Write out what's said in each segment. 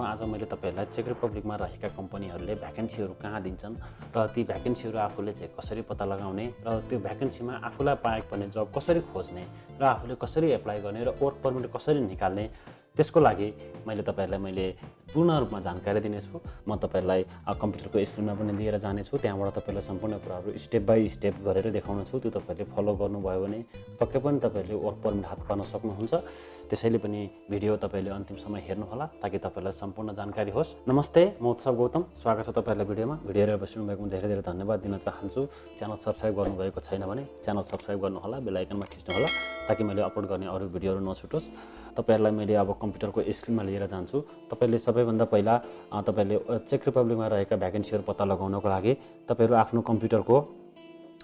आज मैले तपाईँहरूलाई चेक रिपब्लिकमा रहेका कम्पनीहरूले भ्याकेन्सीहरू कहाँ दिन्छन् र ती भ्याकेन्सीहरू आफूले चाहिँ कसरी पत्ता लगाउने र त्यो भ्याकेन्सीमा आफूलाई पाएको पर्ने जब कसरी खोज्ने र आफूले कसरी एप्लाई गर्ने र वर्क पर्मिट कसरी निकाल्ने त्यसको लागि मैले तपाईँहरूलाई मैले पूर्ण रूपमा जानकारी दिनेछु। म तपाईँहरूलाई कम्प्युटरको स्क्रिनमा पनि लिएर जानेछु। त्यहाँबाट तपाईँलाई सम्पूर्ण कुराहरू स्टेप बाई स्टेप गरेर देखाउनेछु। त्यो तपाईँहरूले फलो गर्नुभयो भने पक्कै पनि तपाईँहरूले वर्क पर्मिट हात पार्न सक्नुहुन्छ। त्यसैले पनि भिडियो तपाईँले अन्तिमसम्म हेर्नुहोला ताकि तपाईँलाई सम्पूर्ण जानकारी होस्। नमस्ते म उत्सव गौतम। स्वागत छ तपाईँहरूलाई भिडियोमा। भिडियो हेरेर बसिनु भएकोमा धेरै धेरै धन्यवाद दिन चाहन्छु। च्यानल सब्सक्राइब गर्नुभएको छैन भने च्यानल सब्सक्राइब गर्नुहोला बेलायकनमा खिच्नुहोला ताकि मैले अपलोड गर्ने अरू भिडियोहरू नछुटोस्। तपाईँहरूलाई मैले अब कम्प्युटरको स्क्रिनमा लिएर जान्छु। तपाईँले सबैभन्दा पहिला अ, चेक रिपब्लिकमा रहेका भ्याकेन्सीहरू पत्ता लगाउनको लागि तपाईँहरू आफ्नो कम्प्युटरको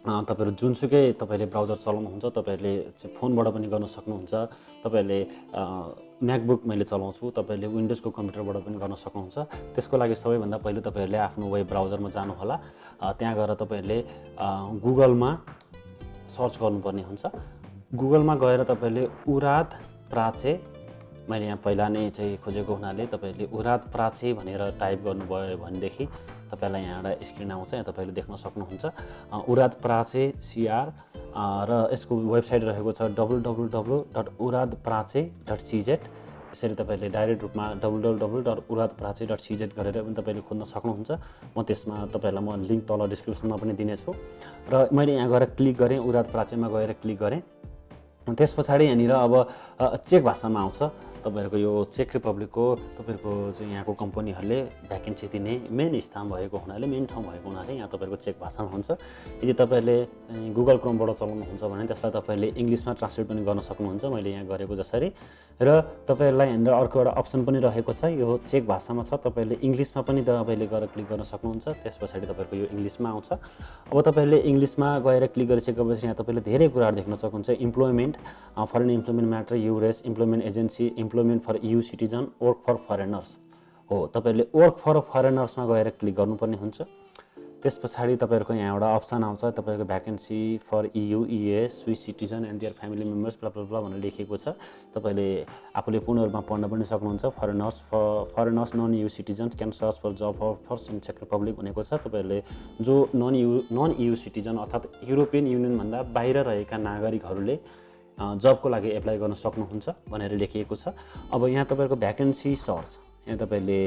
तपाईँहरू जुनसुकै तपाईँले ब्राउजर चलाउनुहुन्छ तपाईँहरूले फोनबाट पनि गर्न सक्नुहुन्छ। तपाईँहरूले म्याकबुक मैले चलाउँछु तपाईँहरूले विन्डोजको कम्प्युटरबाट पनि गर्न सक्नुहुन्छ। त्यसको लागि सबैभन्दा पहिले तपाईँहरूले आफ्नो वेब ब्राउजरमा जानुहोला। त्यहाँ गएर तपाईँहरूले गुगलमा सर्च गर्नुपर्ने हुन्छ। गुगलमा गएर तपाईँहरूले उराद प्राचे। मैले यहाँ पहिला नै चाहिँ खोजेको हुनाले तपाईँहरूले उराद प्राचे भनेर टाइप गर्नुभयो भनेदेखि तपाईँलाई यहाँ एउटा स्क्रिन आउँछ यहाँ तपाईँले देख्न सक्नुहुन्छ। अ, उराद प्राचे सिआर र यसको वेबसाइट रहेको छ W W W dot urad prace dot CZ यसरी तपाईँले डाइरेक्ट रूपमा W W W dot urad prace dot CZ गरेर पनि तपाईँले खोज्न सक्नुहुन्छ। म त्यसमा तपाईँहरूलाई म लिङ्क तल डिस्क्रिप्सनमा पनि दिनेछु। र मैले यहाँ गएर क्लिक गरेँ उराद प्राचेमा गएर क्लिक गरेँ। त्यस पछाडि यहाँनिर अब चेक भाषामा आउँछ। तपाईँहरूको यो चेक रिपब्लिकको तपाईँहरूको चाहिँ यहाँको कम्पनीहरूले भ्याकेन्सी दिने मेन स्थान भएको हुनाले मेन ठाउँ भएको हुनाले यहाँ तपाईँहरूको चेक भाषामा हुन्छ। यदि तपाईँहरूले गुगल क्रोमबाट चलाउनुहुन्छ भने त्यसलाई तपाईँहरूले इङ्ग्लिसमा ट्रान्सलेट पनि गर्न सक्नुहुन्छ मैले यहाँ गरेको जसरी। र तपाईँहरूलाई यहाँनिर अर्को एउटा अप्सन पनि रहेको छ यो चेक भाषामा छ तपाईँहरूले इङ्ग्लिसमा पनि तपाईँले गएर क्लिक गर्न सक्नुहुन्छ त्यस पछाडि तपाईँहरूको यो इङ्ग्लिसमा आउँछ। अब तपाईँहरूले इङ्ग्लिसमा गएर क्लिक गरिसकेपछि यहाँ तपाईँले धेरै कुराहरू देख्न सक्नुहुन्छ employment foreign employment matter EURES employment agency employment for EU citizen work for foreigners हो तपाईँहरूले वर्क फर फरेनर्समा गएर क्लिक गर्नुपर्ने हुन्छ। त्यस पछाडि तपाईँहरूको यहाँ एउटा अप्सन आउँछ तपाईँको vacancy for EU ES Swiss citizen and their family members blah भनेर लेखिएको छ। तपाईँले आफूले पूर्ण रूपमा पढ्न पनि सक्नुहुन्छ। Foreigners for foreigners non EU citizen can search for job for first in check Republic भनेको छ। तपाईँहरूले जो non EU non EU citizen अर्थात् युरोपियन युनियनभन्दा बाहिर रहेका नागरिकहरूले जबको लागि एप्लाई गर्न सक्नुहुन्छ भनेर लेखिएको छ। अब यहाँ तपाईँहरूको भ्याकेन्सी सर्च यहाँ तपाईँले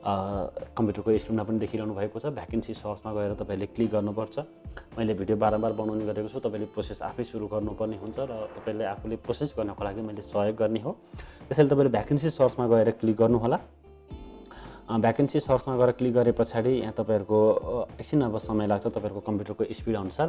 कम्प्युटरको स्क्रिनमा पनि देखिरहनु भएको छ। भ्याकेन्सी सर्चमा गएर तपाईँले क्लिक गर्नुपर्छ। मैले भिडियो बारम्बार बनाउने गरेको छु। तपाईँले प्रोसेस आफै सुरु गर्नुपर्ने हुन्छ र तपाईँले आफूले प्रोसेस गर्नको लागि मैले सहयोग गर्ने हो। त्यसैले तपाईँले भ्याकेन्सी सर्चमा गएर क्लिक गर्नुहोला। भ्याकेन्सी सर्चमा गएर क्लिक गरे पछाडि यहाँ तपाईँहरूको एकछिन अब समय लाग्छ तपाईँहरूको कम्प्युटरको स्पिड अनुसार।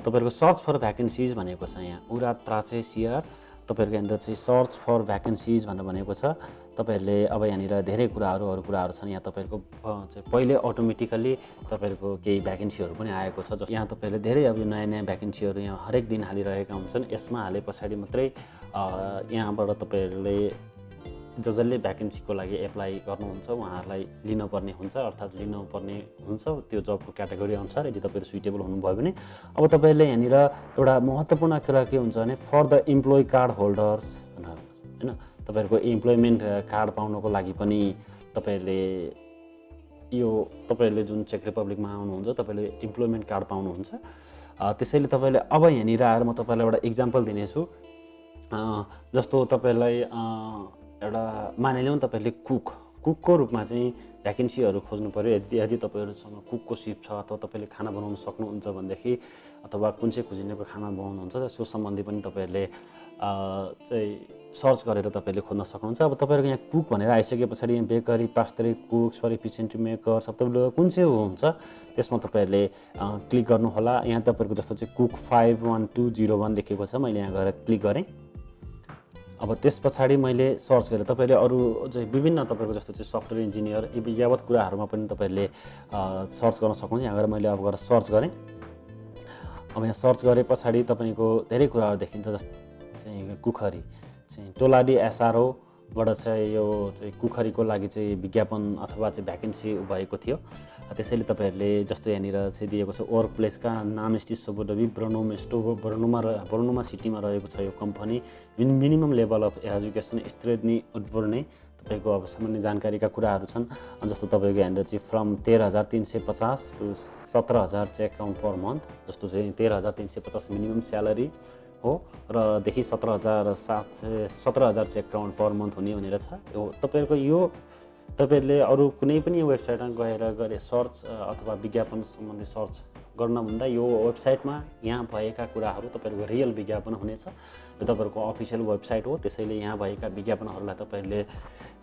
तपाईँहरूको सर्च फर भ्याकेन्सिज भनेको छ यहाँ। उरात प्राचे सिआर तपाईँहरूको यहाँनिर चाहिँ सर्च फर भ्याकेन्सिज भनेर भनेको छ। तपाईँहरूले अब यहाँनिर धेरै कुराहरू अरू कुराहरू छन्। यहाँ तपाईँहरूको चाहिँ पहिले अटोमेटिकल्ली तपाईँहरूको केही भ्याकेन्सीहरू पनि आएको छ। जस यहाँ तपाईँहरूले धेरै अब नयाँ नयाँ भ्याकेन्सीहरू यहाँ हरेक दिन हालिरहेका हुन्छन्। यसमा हाले पछाडि मात्रै यहाँबाट तपाईँहरूले ज जसले भ्याकेन्सीको लागि एप्लाई गर्नुहुन्छ उहाँहरूलाई लिनुपर्ने हुन्छ अर्थात् लिनुपर्ने हुन्छ त्यो जबको क्याटेगोरी अनुसार यदि तपाईँहरू सुइटेबल हुनुभयो भने। अब तपाईँहरूले यहाँनिर एउटा महत्त्वपूर्ण कुरा के हुन्छ भने for the employee card holders भनेर होइन? तपाईँहरूको इम्प्लोइमेन्ट कार्ड पाउनको लागि पनि तपाईँहरूले यो तपाईँहरूले जुन चेक रिपब्लिकमा आउनुहुन्छ तपाईँले इम्प्लोइमेन्ट कार्ड पाउनुहुन्छ। त्यसैले तपाईँले अब यहाँनिर आएर म तपाईँलाई एउटा इक्जाम्पल दिनेछु। जस्तो तपाईँलाई एउटा मानिलिउँ तपाईँले कुक। कुकको रूपमा चाहिँ भ्याकेन्सीहरू खोज्नु पऱ्यो यदि यदि तपाईँहरूसँग कुकको सिप छ अथवा तपाईँले खाना बनाउन सक्नुहुन्छ भनेदेखि अथवा कुन चाहिँ कुजिनेको खाना बनाउनुहुन्छ त्यसको सम्बन्धी पनि तपाईँहरूले चाहिँ सर्च गरेर तपाईँले खोज्न सक्नुहुन्छ। अब तपाईँहरूको यहाँ कुक भनेर आइसके पछाडि यहाँ bakery pastry cook sorry pastry maker सब तपाईँले कुन चाहिँ हुन्छ त्यसमा तपाईँहरूले क्लिक गर्नुहोला। यहाँ तपाईँहरूको जस्तो चाहिँ cook five one two zero one लेखेको छ मैले यहाँ गएर क्लिक गरेँ। अब त्यस पछाडि मैले सर्च गरेँ। तपाईँले अरू चाहिँ विभिन्न तपाईँको जस्तो चाहिँ सफ्टवेयर इन्जिनियर यावत कुराहरूमा पनि तपाईँहरूले सर्च गर्न सक्नुहुन्छ। यहाँ गएर मैले अब गएर सर्च गरेँ। अब यहाँ सर्च गरे पछाडि तपाईँको धेरै कुराहरू देखिन्छ जस्तो चाहिँ कुखरी चाहिँ टोलाडी एसआरओबाट चाहिँ यो चाहिँ कुखरीको लागि चाहिँ विज्ञापन अथवा चाहिँ भ्याकेन्सी भएको थियो। त्यसैले तपाईँहरूले जस्तो यहाँनिर चाहिँ दिएको छ वर्क प्लेसका नाम स्टिस सोबोडबी ब्रनोम स्टो ब्रनोमा र ब्रनोमा सिटीमा रहेको छ यो company minimum level of education स्त्रेदनी उद्वर्ने तपाईँको अब सामान्य जानकारीका कुराहरू छन्। जस्तो तपाईँको यहाँनिर चाहिँ फ्रम तेह्र हजार तिन सय पचास टु सत्र हजार चाहिँ एकाउन्ट पर मन्थ जस्तो चाहिँ तेह्र हजार तिन सय पचास मिनिमम स्यालेरी हो र देखि सत्र हजार सात सय सत्र हजार चाहिँ एकाउन्ट पर मन्थ हुने भनेर छ। यो तपाईँहरूको यो तपाईँहरूले अरू कुनै पनि वेबसाइटमा गएर गरे सर्च अथवा विज्ञापन सम्बन्धी सर्च गर्नभन्दा यो वेबसाइटमा यहाँ भएका कुराहरू तपाईँहरूको रियल विज्ञापन हुनेछ। यो तपाईँहरूको अफिसियल वेबसाइट हो त्यसैले यहाँ भएका विज्ञापनहरूलाई तपाईँहरूले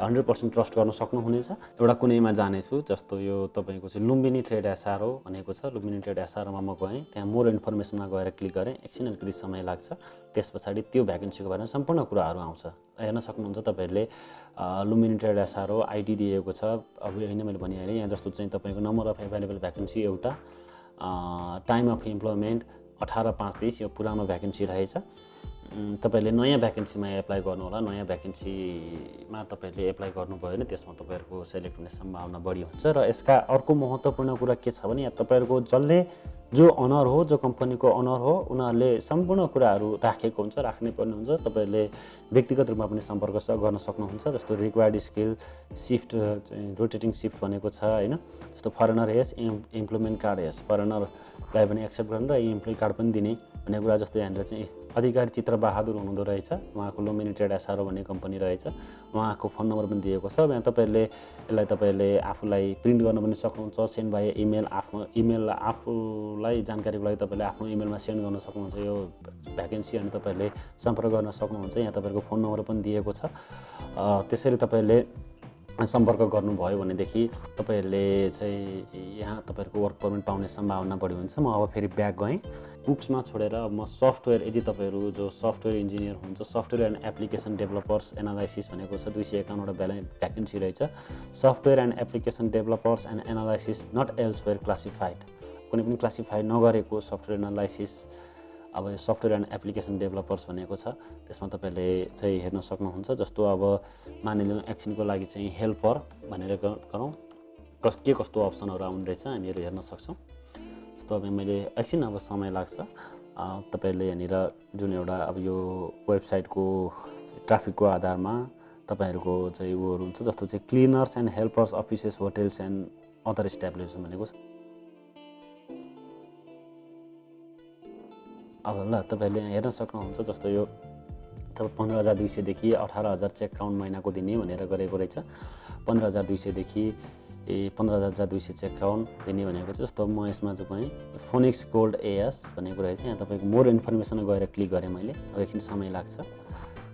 हन्ड्रेड पर्सेन्ट ट्रस्ट गर्न सक्नुहुनेछ। एउटा कुनैमा जानेछु जस्तो यो तपाईँको चाहिँ लुम्बिनी ट्रेड एसआरओ भनेको छ। लुम्बिनी ट्रेड एसआरओमा म गएँ त्यहाँ मोर इन्फर्मेसनमा गएर क्लिक गरेँ। एकछिन अलिकति समय लाग्छ। त्यस पछाडि त्यो भ्याकेन्सीको बारेमा सम्पूर्ण कुराहरू आउँछ। हेर्न सक्नुहुन्छ तपाईँहरूले लुम्बिनी ट्रेड एसआरओ आइडी दिएको छ। अब होइन मैले भनिहालेँ यहाँ जस्तो चाहिँ तपाईँको नम्बर अफ एभाइलेबल भ्याकेन्सी एउटा। टाइम अफ इम्प्लोइमेन्ट अठार पाँच तिस यो पुरानो भ्याकेन्सी रहेछ। तपाईँहरूले नयाँ भ्याकेन्सीमा एप्लाई गर्नु होला नयाँ भ्याकेन्सीमा तपाईँहरूले एप्लाई गर्नुभयो भने त्यसमा तपाईँहरूको सेलेक्ट हुने सम्भावना बढी हुन्छ र यसका अर्को महत्त्वपूर्ण कुरा के छ भने तपाईँहरूको जसले जो अनर हो जो कम्पनीको अनर हो उनीहरूले सम्पूर्ण कुराहरू राखेको हुन्छ राख्नै पर्ने हुन्छ तपाईँहरूले व्यक्तिगत रूपमा पनि सम्पर्क गर्न सक्नुहुन्छ जस्तो required skill shift rotating shift भनेको छ होइन? जस्तो foreigner has employment card has फरेनरलाई पनि एक्सेप्ट गर्नु र इम्प्लोइ कार्ड पनि दिने भन्ने कुरा जस्तो यहाँनिर चाहिँ अधिकारी चित्र बहादुर हुनुहुँदो रहेछ उहाँको लोमिनेटेड एसआरओ भन्ने कम्पनी रहेछ उहाँको फोन नम्बर पनि दिएको छ यहाँ तपाईँहरूले यसलाई तपाईँहरूले आफूलाई प्रिन्ट गर्न पनि सक्नुहुन्छ सेन्ड बाई इमेल आफ्नो इमेल आफूलाई जानकारीको लागि तपाईँले आफ्नो इमेलमा सेन्ड गर्न सक्नुहुन्छ। यो भ्याकेन्सी अनि तपाईँहरूले सम्पर्क गर्न सक्नुहुन्छ। यहाँ तपाईँहरूको फोन नम्बर पनि दिएको छ। त्यसरी तपाईँहरूले सम्पर्क गर्नुभयो भनेदेखि तपाईँहरूले चाहिँ यहाँ तपाईँहरूको वर्क पर्मिट पाउने सम्भावना बढी हुन्छ। म अब फेरि ब्याक गएँ। बुक्समा छोडेर म सफ्टवेयर यदि तपाईँहरू जो सफ्टवेयर इन्जिनियर हुनुहुन्छ software and application developers analysis भनेको छ दुई सय एकाउन्नवटा ब्याले भ्याकेन्सी रहेछ। Software and application developers and analysis not elsewhere classified कुनै पनि क्लासिफाई नगरेको सफ्टवेयर एनालाइसिस अब यो सफ्टवेयर एन्ड एप्लिकेसन डेभलपर्स भनेको छ त्यसमा तपाईँहरूले चाहिँ हेर्न सक्नुहुन्छ जस्तो अब मानिलिउँ एकछिनको लागि चाहिँ हेल्पर भनेर गरौँ। कस के कस्तो अप्सनहरू आउने रहेछ हामीहरू हेर्न सक्छौँ। जस्तो अब मैले एकछिन अब समय लाग्छ तपाईँहरूले यहाँनिर जुन एउटा अब यो वेबसाइटको ट्राफिकको आधारमा तपाईँहरूको चाहिँ उयोहरू हुन्छ जस्तो चाहिँ cleaners and helpers offices hotels and other establishment भनेको ल तपाईँहरूले हेर्न सक्नुहुन्छ जस्तो यो तपाईँ पन्ध्र हजार दुई सयदेखि अठार हजार चेक काउन्ट महिनाको दिने भनेर गरेको रहेछ। पन्ध्र हजार दुई सयदेखि ए पन्ध्र हजार दुई सय चेक काउन्ट दिने भनेको चाहिँ जस्तो म यसमा चाहिँ फोनिक्स गोल्ड एएस भनेको रहेछ। यहाँ तपाईँको मोर इन्फर्मेसन गएर क्लिक गरेँ मैले। अब एकछिन समय लाग्छ।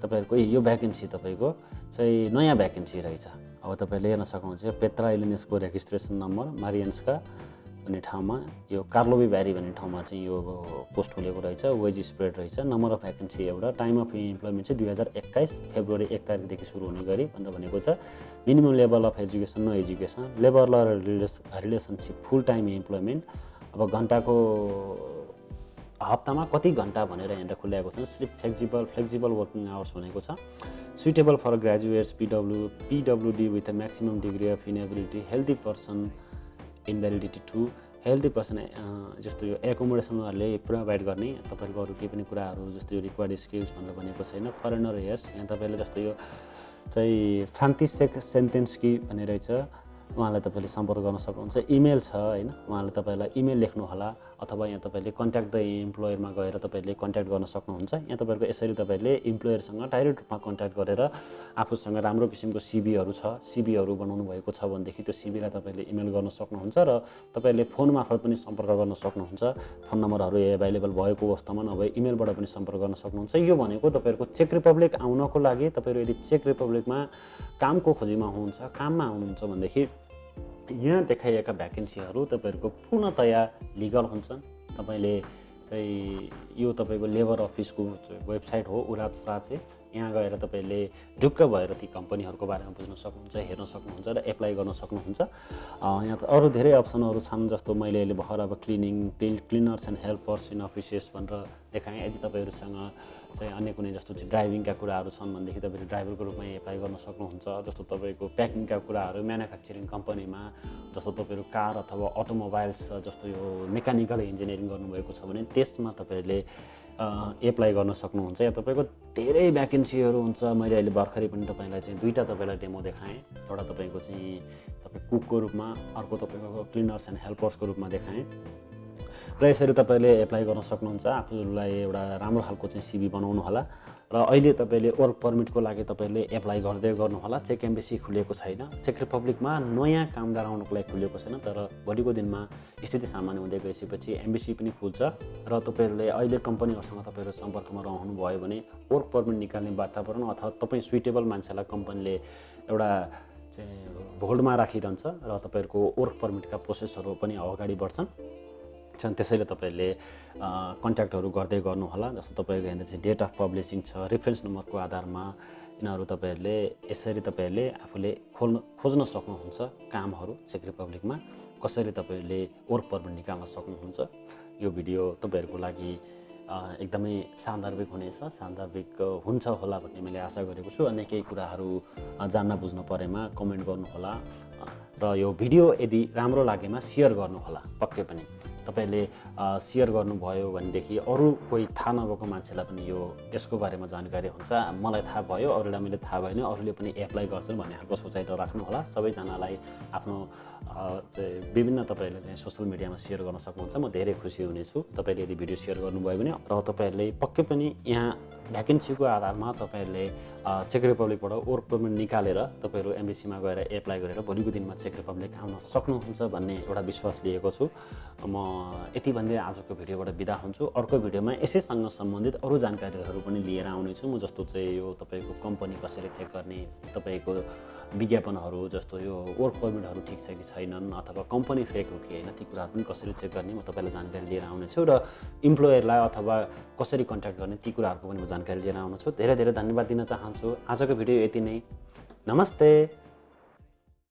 तपाईँहरूको यो भ्याकेन्सी तपाईँको चाहिँ नयाँ भ्याकेन्सी रहेछ। अब तपाईँले हेर्न सक्नुहुन्छ पेत्रा इलिनेसको रेजिस्ट्रेसन नम्बर मारियन्सका भन्ने ठाउँमा यो कार्लोबी भ्यारी भन्ने ठाउँमा चाहिँ यो पोस्ट खुलेको रहेछ वेज स्प्रेड रहेछ। नम्बर अफ भ्याकेन्सी एउटा टाइम अफ इम्प्लोइमेन्ट चाहिँ दुई हजार एक्काइस फेब्रुअरी एक तारिकदेखि सुरु हुने गरी भनेर भनेको छ। Minimum level of education no education labour ल relation relationship full time employment अब घन्टाको हप्तामा कति घन्टा भनेर यहाँनिर खुल्याएको छ? सिर्फ फ्लेक्जिबल फ्लेक्जिबल वर्किङ आवर्स भनेको छ। Suitable for graduates PW PWD with a maximum degree of inability healthy person invalidity to healthy person जस्तो यो एकोमोडेसन उहाँहरूले प्रोभाइड गर्ने तपाईँहरूको अरू केही पनि कुराहरू जस्तो यो रिक्वायर्ड स्किल्स भनेर भनेको छैन फरेनर हेयर्स यहाँ तपाईँले जस्तो यो चाहिँ फ्रान्तिसेक सेन्टेन्स कि भन्ने रहेछ उहाँलाई तपाईँले सम्पर्क गर्न सक्नुहुन्छ इमेल छ होइन? उहाँले तपाईँलाई इमेल लेख्नुहोला। अथवा यहाँ तपाईँले कन्ट्याक्ट द इम्प्लोयरमा गएर तपाईँले कन्ट्याक्ट गर्न सक्नुहुन्छ। यहाँ तपाईँहरूको यसरी तपाईँले इम्प्लोयरसँग डाइरेक्ट रूपमा कन्ट्याक्ट गरेर आफूसँग राम्रो किसिमको सिबीहरू छ सिबीहरू बनाउनु भएको छ भनेदेखि त्यो सिबीलाई तपाईँले इमेल गर्न सक्नुहुन्छ र तपाईँले फोन मार्फत पनि सम्पर्क गर्न सक्नुहुन्छ। फोन नम्बरहरू एभाइलेबल भएको अवस्थामा नभए इमेलबाट पनि सम्पर्क गर्न सक्नुहुन्छ। यो भनेको तपाईँहरूको चेक रिपब्लिक आउनको लागि तपाईँहरू यदि चेक रिपब्लिकमा कामको खोजीमा हुनुहुन्छ काममा आउनुहुन्छ भनेदेखि यहाँ देखाइएका भ्याकेन्सीहरू तपाईँहरूको पूर्णतया लिगल हुन्छन्। तपाईँले चाहिँ यो तपाईँको लेबर अफिसको वेबसाइट हो उरात फ्राचे यहाँ गएर तपाईँले ढुक्क भएर ती कम्पनीहरूको बारेमा बुझ्न सक्नुहुन्छ हेर्न सक्नुहुन्छ र एप्लाई गर्न सक्नुहुन्छ। यहाँ त अरू धेरै अप्सनहरू छन् जस्तो मैले अहिले भर्खर अब cleaning cleaners and helpers in offices भनेर देखाएँ। यदि तपाईँहरूसँग चाहिँ अन्य कुनै जस्तो चाहिँ ड्राइभिङका कुराहरू छन् भनेदेखि तपाईँले ड्राइभरको रूपमा एप्लाई गर्न सक्नुहुन्छ जस्तो तपाईँको प्याकिङका कुराहरू म्यानुफ्याक्चरिङ कम्पनीमा जस्तो तपाईँहरू कार अथवा अटोमोबाइल्स जस्तो यो मेकानिकल इन्जिनियरिङ गर्नुभएको छ भने त्यसमा तपाईँहरूले एप्लाई गर्न सक्नुहुन्छ या तपाईँको धेरै भ्याकेन्सीहरू हुन्छ। मैले अहिले भर्खरै पनि तपाईँलाई चाहिँ दुईवटा तपाईँलाई डेमो देखाएँ। एउटा तपाईँको चाहिँ तपाईँ कुकको रूपमा अर्को तपाईँको क्लिनर्स एन्ड हेल्पर्सको रूपमा देखाएँ। र यसरी तपाईँले एप्लाई गर्न सक्नुहुन्छ। आफूलाई एउटा राम्रो खालको चाहिँ सिबी बनाउनु होला। र अहिले तपाईँले वर्क पर्मिटको लागि तपाईँले एप्लाई गर्दै गर्नुहोला। चेक एम्बेसी खुलेको छैन। चेक रिपब्लिकमा नयाँ कामदार आउनुको लागि खुलेको छैन। तर भोलिको दिनमा स्थिति सामान्य हुँदै गइसकेपछि एम्बेसी पनि खुल्छ। र तपाईँहरूले अहिले कम्पनीहरूसँग तपाईँहरू सम्पर्कमा रहनुभयो भने वर्क पर्मिट निकाल्ने वातावरण अथवा तपाईँ सुइटेबल मान्छेलाई कम्पनीले एउटा चाहिँ होल्डमा राखिरहन्छ। र तपाईँहरूको वर्क पर्मिटका प्रोसेसहरू पनि अगाडि बढ्छन्। छन् त्यसैले तपाईँहरूले कन्ट्याक्टहरू गर्दै गर्नुहोला जस्तो तपाईँको यहाँनिर चाहिँ डेट अफ पब्लिसिङ छ रेफरेन्स नम्बरको आधारमा यिनीहरू तपाईँहरूले यसरी तपाईँहरूले आफूले खोल्न खोज्न सक्नुहुन्छ कामहरू चेक रिपब्लिकमा कसरी तपाईँहरूले वर्क पर्मिट निकाल्न सक्नुहुन्छ। यो भिडियो तपाईँहरूको लागि एकदमै सान्दर्भिक हुनेछ सान्दर्भिक हुन्छ होला भन्ने मैले आशा गरेको छु। अनि केही कुराहरू जान्न बुझ्नु परेमा कमेन्ट गर्नुहोला र यो भिडियो यदि राम्रो लागेमा सेयर गर्नुहोला पक्कै पनि। तपाईँले सेयर गर्नुभयो भनेदेखि अरू कोही थाहा नभएको मान्छेलाई पनि यो यसको बारेमा जानकारी हुन्छ। मलाई थाहा भयो अरूलाई मैले थाहा भएन अरूले पनि एप्लाई गर्छन् भन्ने खालको सोचाइ त राख्नुहोला। सबैजनालाई आफ्नो विभिन्न तपाईँहरूले चाहिँ सोसियल मिडियामा सेयर गर्न सक्नुहुन्छ। म धेरै खुसी हुनेछु। तपाईँले यदि भिडियो सेयर गर्नुभयो भने र तपाईँहरूले पक्कै पनि यहाँ भ्याकेन्सीको आधारमा तपाईँहरूले चेक रिपब्लिकबाट वर्क पर्मिट निकालेर तपाईँहरू एमबिसीमा गएर एप्लाई गरेर भोलिको दिनमा चेक रिपब्लिक आउन सक्नुहुन्छ भन्ने एउटा विश्वास लिएको छु। म यति भन्दै आजको भिडियोबाट बिदा हुन्छु। अर्को भिडियोमा यसैसँग सम्बन्धित अरू जानकारीहरू पनि लिएर आउनेछु। म जस्तो चाहिँ यो तपाईँको कम्पनी कसरी चेक गर्ने तपाईँको विज्ञापनहरू जस्तो यो वर्क पर्मिटहरू ठिक छ कि छैनन् अथवा कम्पनी फेक हो कि होइन ती कुराहरू पनि कसरी चेक गर्ने म तपाईँलाई जानकारी लिएर आउनेछु र इम्प्लोयरलाई अथवा कसरी कन्ट्याक्ट गर्ने ती कुराहरूको पनि म जानकारी लिएर आउनेछु। धेरै धेरै धन्यवाद दिन चाहन्छु। आजको भिडियो यति नै। नमस्ते!